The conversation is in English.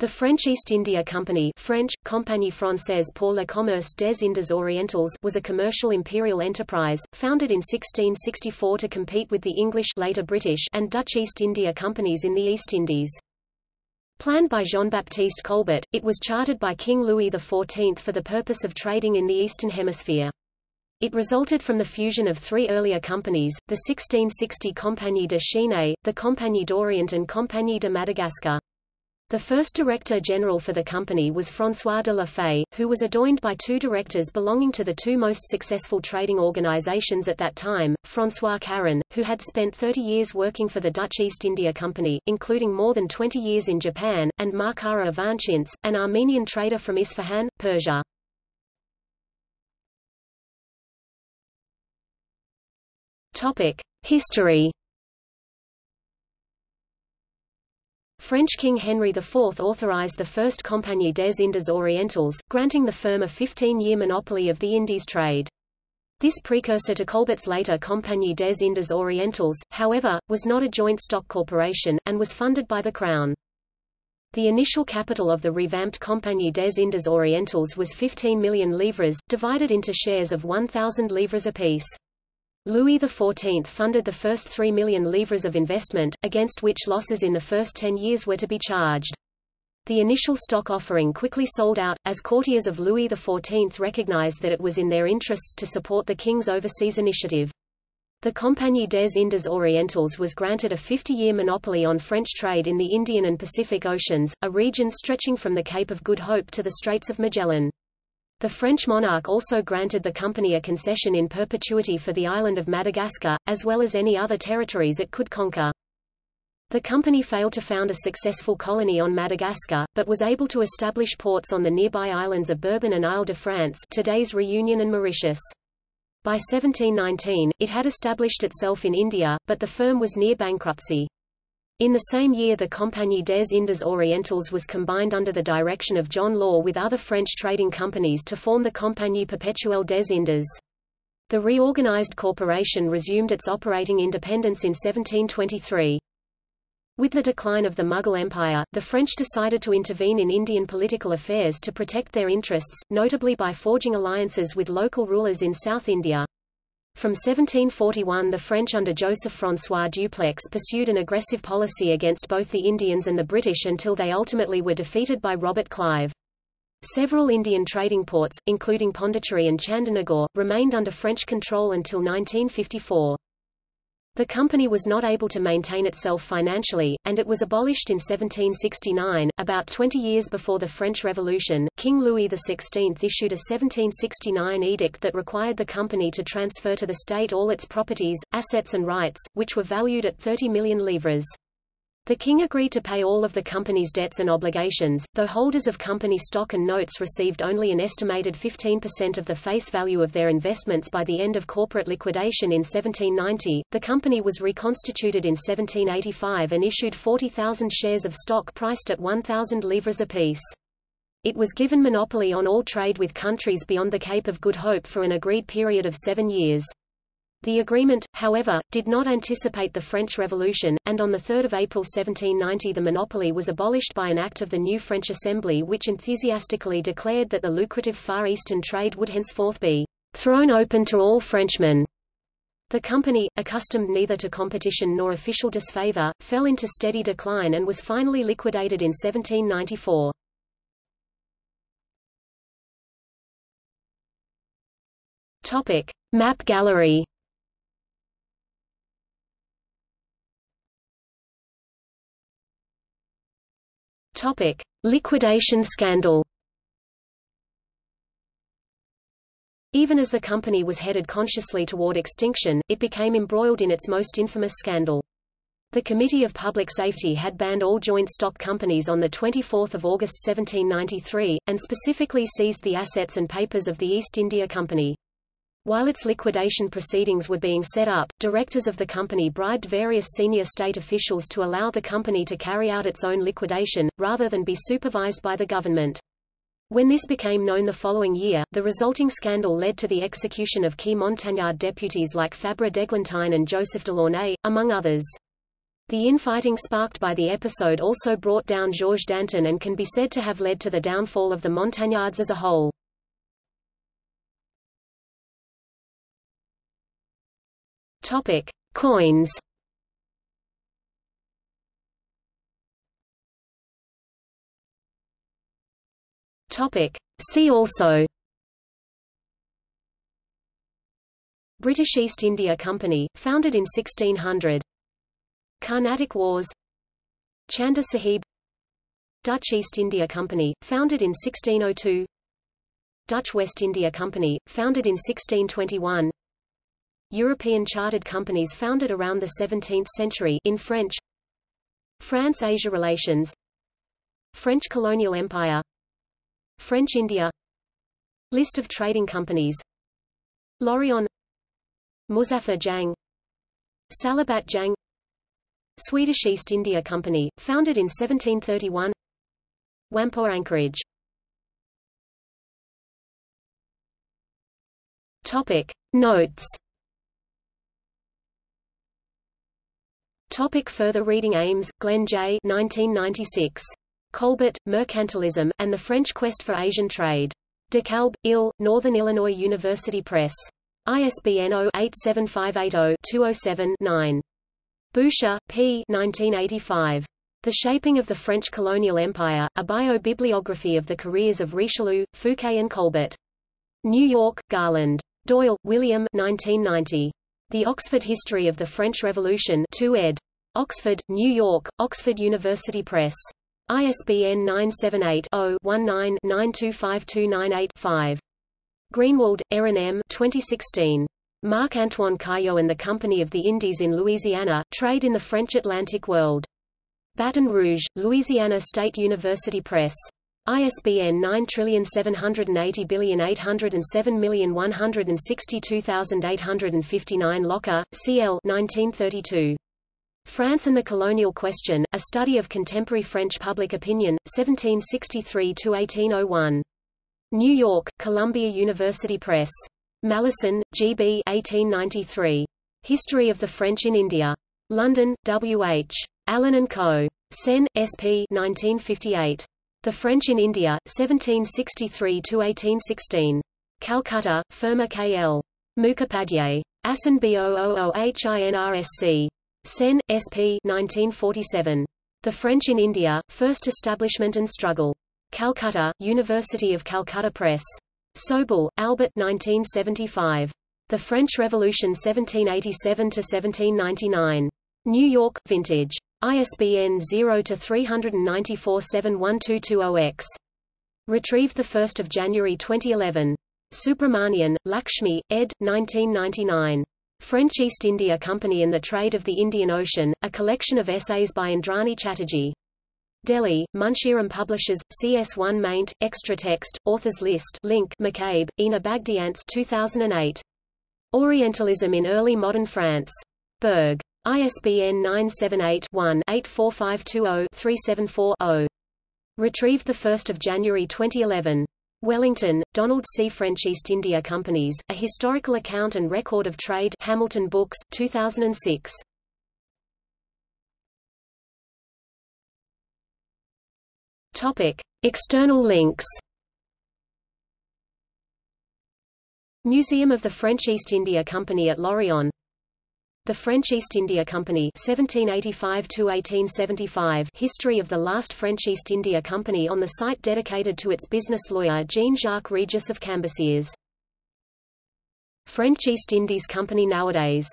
The French East India Company French, Compagnie Française pour le commerce des Indes Orientales was a commercial imperial enterprise, founded in 1664 to compete with the English later British and Dutch East India Companies in the East Indies. Planned by Jean-Baptiste Colbert, it was chartered by King Louis XIV for the purpose of trading in the Eastern Hemisphere. It resulted from the fusion of three earlier companies, the 1660 Compagnie de Chine, the Compagnie d'Orient and Compagnie de Madagascar. The first director general for the company was François de la Faye, who was adjoined by two directors belonging to the two most successful trading organizations at that time, François Caron, who had spent 30 years working for the Dutch East India Company, including more than 20 years in Japan, and Marcara Ivanchintz, an Armenian trader from Isfahan, Persia. History French King Henry IV authorized the first Compagnie des Indes Orientales, granting the firm a 15-year monopoly of the Indies trade. This precursor to Colbert's later Compagnie des Indes Orientales, however, was not a joint stock corporation, and was funded by the Crown. The initial capital of the revamped Compagnie des Indes Orientales was 15 million livres, divided into shares of 1,000 livres apiece. Louis XIV funded the first 3 million livres of investment, against which losses in the first 10 years were to be charged. The initial stock offering quickly sold out, as courtiers of Louis XIV recognized that it was in their interests to support the king's overseas initiative. The Compagnie des Indes Orientales was granted a 50-year monopoly on French trade in the Indian and Pacific Oceans, a region stretching from the Cape of Good Hope to the Straits of Magellan. The French monarch also granted the company a concession in perpetuity for the island of Madagascar, as well as any other territories it could conquer. The company failed to found a successful colony on Madagascar, but was able to establish ports on the nearby islands of Bourbon and Isle de France today's Reunion and Mauritius. By 1719, it had established itself in India, but the firm was near bankruptcy. In the same year the Compagnie des Indes Orientales was combined under the direction of John Law with other French trading companies to form the Compagnie Perpetuelle des Indes. The reorganized corporation resumed its operating independence in 1723. With the decline of the Mughal Empire, the French decided to intervene in Indian political affairs to protect their interests, notably by forging alliances with local rulers in South India. From 1741 the French under Joseph-François Dupleix pursued an aggressive policy against both the Indians and the British until they ultimately were defeated by Robert Clive. Several Indian trading ports, including Pondicherry and Chandernagore, remained under French control until 1954. The company was not able to maintain itself financially, and it was abolished in 1769. About 20 years before the French Revolution, King Louis XVI issued a 1769 edict that required the company to transfer to the state all its properties, assets and rights, which were valued at 30 million livres. The king agreed to pay all of the company's debts and obligations, though holders of company stock and notes received only an estimated 15% of the face value of their investments by the end of corporate liquidation in 1790. The company was reconstituted in 1785 and issued 40,000 shares of stock priced at 1,000 livres apiece. It was given monopoly on all trade with countries beyond the Cape of Good Hope for an agreed period of seven years. The agreement, however, did not anticipate the French Revolution, and on 3 April 1790 the monopoly was abolished by an act of the new French Assembly which enthusiastically declared that the lucrative Far Eastern trade would henceforth be thrown open to all Frenchmen. The company, accustomed neither to competition nor official disfavor, fell into steady decline and was finally liquidated in 1794. Topic. Map gallery Topic: Liquidation scandal. Even as the company was headed consciously toward extinction, it became embroiled in its most infamous scandal. The Committee of Public Safety had banned all joint stock companies on 24 August 1793, and specifically seized the assets and papers of the East India Company. While its liquidation proceedings were being set up, directors of the company bribed various senior state officials to allow the company to carry out its own liquidation, rather than be supervised by the government. When this became known the following year, the resulting scandal led to the execution of key Montagnard deputies like Fabre d'Eglantine and Joseph Delaunay, among others. The infighting sparked by the episode also brought down Georges Danton and can be said to have led to the downfall of the Montagnards as a whole. Topic: Coins. Topic: See also. British East India Company, founded in 1600 Carnatic Wars. Chanda Sahib. Dutch East India Company, founded in 1602 Dutch West India Company, founded in 1621 European chartered companies founded around the 17th century in French France-Asia relations French colonial empire French India List of trading companies Lorient Muzaffar Jang Salabat Jang Swedish East India Company, founded in 1731 Whampoa Anchorage Topic. Notes Topic further reading Ames, Glenn J. 1996. Colbert, Mercantilism, and the French Quest for Asian Trade. DeKalb, Ill, Northern Illinois University Press. ISBN 0-87580-207-9. Boucher, P. 1985. The Shaping of the French Colonial Empire, a Bio-Bibliography of the Careers of Richelieu, Fouquet and Colbert. New York, Garland. Doyle, William 1990. The Oxford History of the French Revolution 2 ed. Oxford, New York, Oxford University Press. ISBN 978 0 19 925298 5. Greenwald, Erin M. 2016. Marc-Antoine Caillot and the Company of the Indies in Louisiana, Trade in the French Atlantic World. Baton Rouge, Louisiana State University Press. ISBN 9780807162859 Lokke, C.L. 1932. France and the Colonial Question, A Study of Contemporary French Public Opinion, 1763–1801. New York, Columbia University Press. Malleson, G. B. 1893. History of the French in India. London, W. H. Allen & Co. Sen, S. P. 1958. The French in India, 1763–1816. Calcutta, Firma K. L. Mukhopadhyay. ASIN B-O-O-O-H-I-N-R-S-C. Sen, S. P. 1947. The French in India, First Establishment and Struggle. Calcutta, University of Calcutta Press. Soboul, Albert 1975. The French Revolution 1787–1799. New York, Vintage. ISBN 0-394-71220-X. Retrieved 1 January 2011. Subramanian, Lakshmi, ed. 1999. French East India Company and the Trade of the Indian Ocean, a collection of essays by Indrani Chatterjee. Delhi, Munshiram Publishers, CS1 maint, extra text, authors list link McCabe, Ina Bagdiantz 2008. Orientalism in Early Modern France. Berg. ISBN 978-1-84520-374-0. Retrieved 1 January 2011. Wellington, Donald C. French East India Companies, A Historical Account and Record of Trade Hamilton Books, 2006. Topic. External links Museum of the French East India Company at Lorient The French East India Company 1785 History of the last French East India Company on the site dedicated to its business lawyer Jean-Jacques Regis of Cambacérès. French East Indies Company nowadays